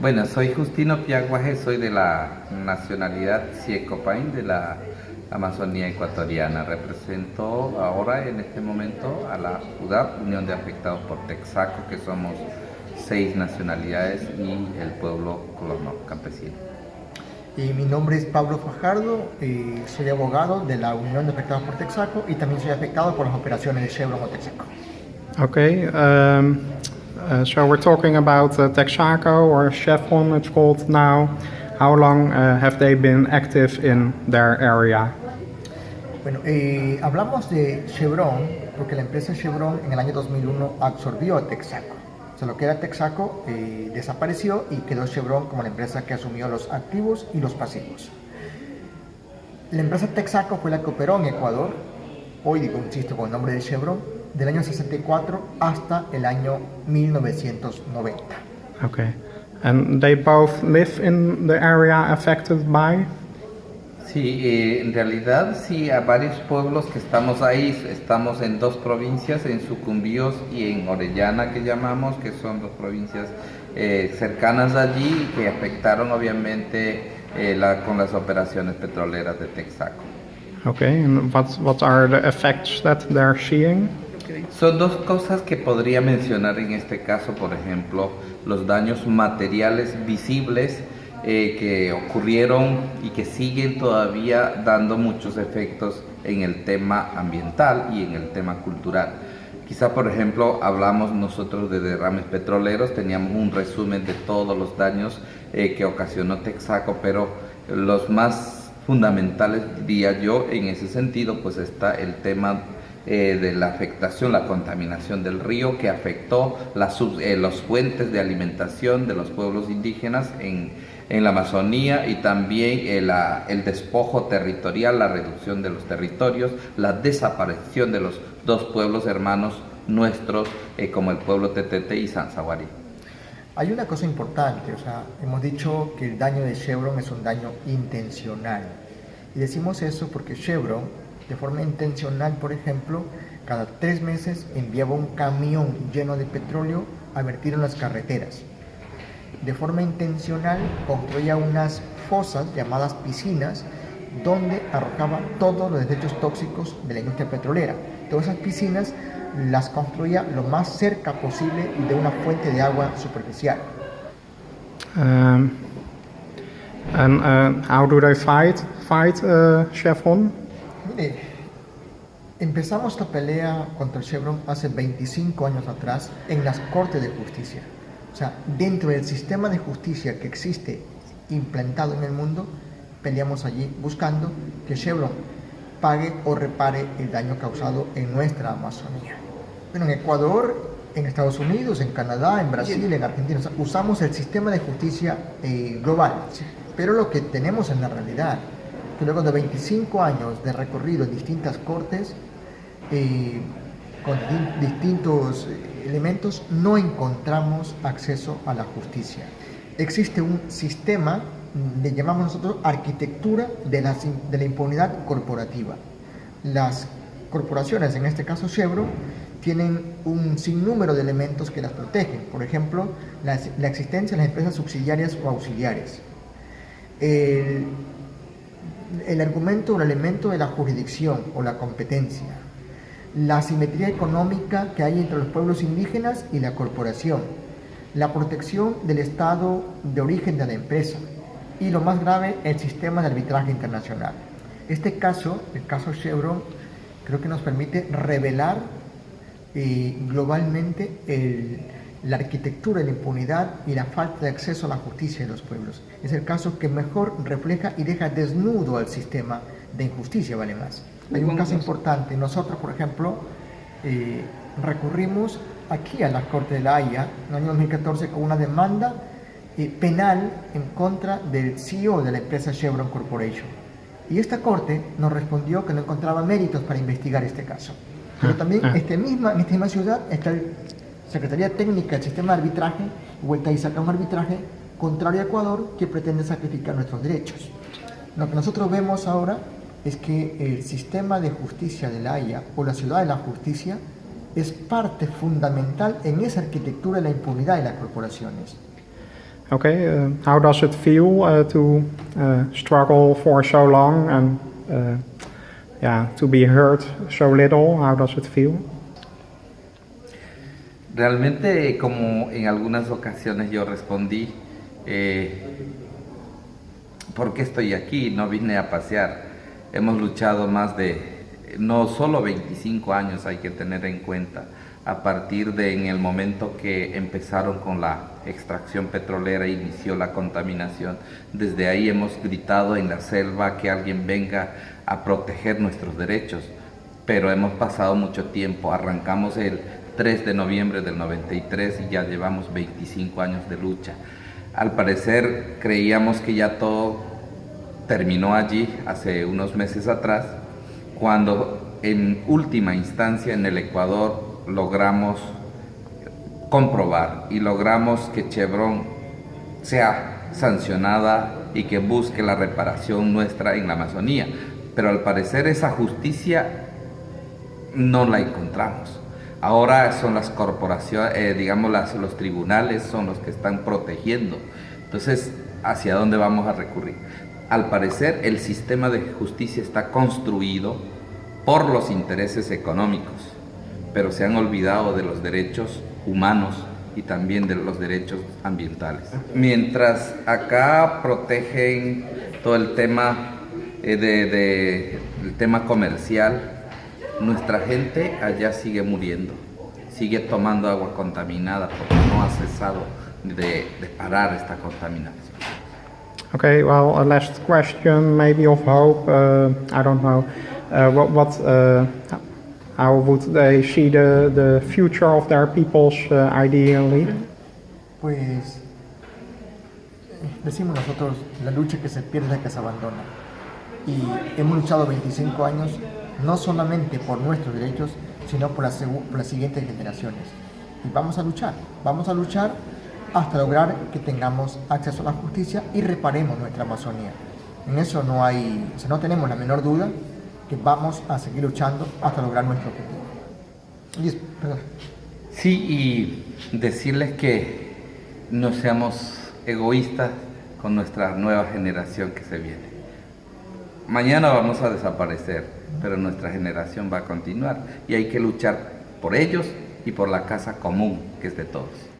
Bueno, soy Justino Piaguaje, soy de la nacionalidad Ciecopain de la Amazonía ecuatoriana. Represento ahora en este momento a la UDAP, Unión de Afectados por Texaco, que somos seis nacionalidades y el pueblo colono campesino. Y mi nombre es Pablo Fajardo, y soy abogado de la Unión de Afectados por Texaco y también soy afectado por las operaciones de Chevron o Texaco. Okay, um, uh, so we're talking about uh, Texaco or Chevron it's called now. How long uh, have they been active in their area? Bueno, eh, hablamos de Chevron porque la empresa Chevron en el año 2001 absorbió a Texaco. O sea, lo que era Texaco eh, desapareció y quedó Chevron como la empresa que asumió los activos y los pasivos. La empresa Texaco fue la que operó en Ecuador, hoy digo, insisto, con el nombre de Chevron, del año 64 hasta el año 1990. Okay, and they both live in the area affected by? Sí, eh, en realidad sí, a varios pueblos que estamos ahí, estamos en dos provincias, en Sucumbíos y en Orellana que llamamos, que son dos provincias eh, cercanas allí que afectaron obviamente eh, la, con las operaciones petroleras de Texaco. Okay, and what, what are the effects that they're seeing? Son dos cosas que podría mencionar en este caso, por ejemplo, los daños materiales visibles eh, que ocurrieron y que siguen todavía dando muchos efectos en el tema ambiental y en el tema cultural. Quizá, por ejemplo, hablamos nosotros de derrames petroleros, teníamos un resumen de todos los daños eh, que ocasionó Texaco, pero los más fundamentales, diría yo, en ese sentido, pues está el tema eh, de la afectación, la contaminación del río que afectó las, eh, los fuentes de alimentación de los pueblos indígenas en, en la Amazonía y también el, el, despojo territorial, la reducción de los territorios, la desaparición de los dos pueblos hermanos nuestros eh, como el pueblo Tetete y Sanzaguarí. Hay una cosa importante, o sea, hemos dicho que el daño de Chevron es un daño intencional. Y decimos eso porque Chevron, de forma intencional, por ejemplo, cada tres meses enviaba un camión lleno de petróleo a vertir en las carreteras de forma intencional construía unas fosas llamadas piscinas donde arrojaba todos los desechos tóxicos de la industria petrolera. Todas esas piscinas las construía lo más cerca posible de una fuente de agua superficial. Um, and uh, how do they fight, fight uh, Chevron? Mire, empezamos esta pelea contra el Chevron hace 25 años atrás en las Cortes de Justicia. O sea, dentro del sistema de justicia que existe implantado en el mundo, peleamos allí buscando que Chevron pague o repare el daño causado en nuestra Amazonía. Bueno, en Ecuador, en Estados Unidos, en Canadá, en Brasil, en Argentina, usamos el sistema de justicia eh, global. Pero lo que tenemos en la realidad, que luego de 25 años de recorrido en distintas cortes, eh, con distintos elementos no encontramos acceso a la justicia. Existe un sistema, le llamamos nosotros arquitectura de la, de la impunidad corporativa. Las corporaciones, en este caso Chevron, tienen un sinnúmero de elementos que las protegen. Por ejemplo, la, la existencia de las empresas subsidiarias o auxiliares. El, el argumento o el elemento de la jurisdicción o la competencia la asimetría económica que hay entre los pueblos indígenas y la corporación, la protección del estado de origen de la empresa y lo más grave, el sistema de arbitraje internacional. Este caso, el caso Chevron, creo que nos permite revelar eh, globalmente la arquitectura de la impunidad y la falta de acceso a la justicia de los pueblos. Es el caso que mejor refleja y deja desnudo al sistema de injusticia, vale más. Hay un caso importante. Nosotros, por ejemplo, eh, recurrimos aquí a la Corte de la Haya en el año 2014 con una demanda eh, penal en contra del CEO de la empresa Chevron Corporation. Y esta corte nos respondió que no encontraba méritos para investigar este caso. Pero también ah. este misma, en esta misma ciudad está la Secretaría Técnica del Sistema de Arbitraje, vuelta y saca un arbitraje contrario a Ecuador que pretende sacrificar nuestros derechos. Lo que nosotros vemos ahora es que el sistema de justicia de la Haya o la ciudad de la justicia es parte fundamental en esa arquitectura de la impunidad de las corporaciones. Okay, uh, how does it feel uh, to uh, struggle for so long and uh, yeah, to be heard so little? How does it feel? Realmente, como en algunas ocasiones yo respondí, eh, ¿por qué estoy aquí? No vine a pasear. Hemos luchado más de, no solo 25 años hay que tener en cuenta, a partir de en el momento que empezaron con la extracción petrolera, inició la contaminación. Desde ahí hemos gritado en la selva que alguien venga a proteger nuestros derechos, pero hemos pasado mucho tiempo, arrancamos el 3 de noviembre del 93 y ya llevamos 25 años de lucha. Al parecer creíamos que ya todo terminó allí hace unos meses atrás, cuando en última instancia en el Ecuador logramos comprobar y logramos que Chevron sea sancionada y que busque la reparación nuestra en la Amazonía. Pero al parecer esa justicia no la encontramos. Ahora son las corporaciones, eh, digamos los tribunales son los que están protegiendo. Entonces, ¿hacia dónde vamos a recurrir? Al parecer el sistema de justicia está construido por los intereses económicos, pero se han olvidado de los derechos humanos y también de los derechos ambientales. Mientras acá protegen todo el tema eh, de, de, el tema comercial, nuestra gente allá sigue muriendo, sigue tomando agua contaminada porque no ha cesado de, de parar esta contaminación. Okay, well, a last question, maybe of hope. Uh, I don't know. Uh, what, what uh, how would they see the, the future of their peoples uh, ideally? Pues decimos nosotros, la lucha que se pierde que se abandona. Y hemos luchado 25 años no solamente por nuestros derechos, sino por las, por las siguientes generaciones. Y vamos a luchar, vamos a luchar hasta lograr que tengamos acceso a la justicia y reparemos nuestra Amazonía. En eso no hay, o sea, no tenemos la menor duda que vamos a seguir luchando hasta lograr nuestro objetivo. Y, sí, y decirles que no seamos egoístas con nuestra nueva generación que se viene. Mañana vamos a desaparecer, pero nuestra generación va a continuar y hay que luchar por ellos y por la casa común que es de todos.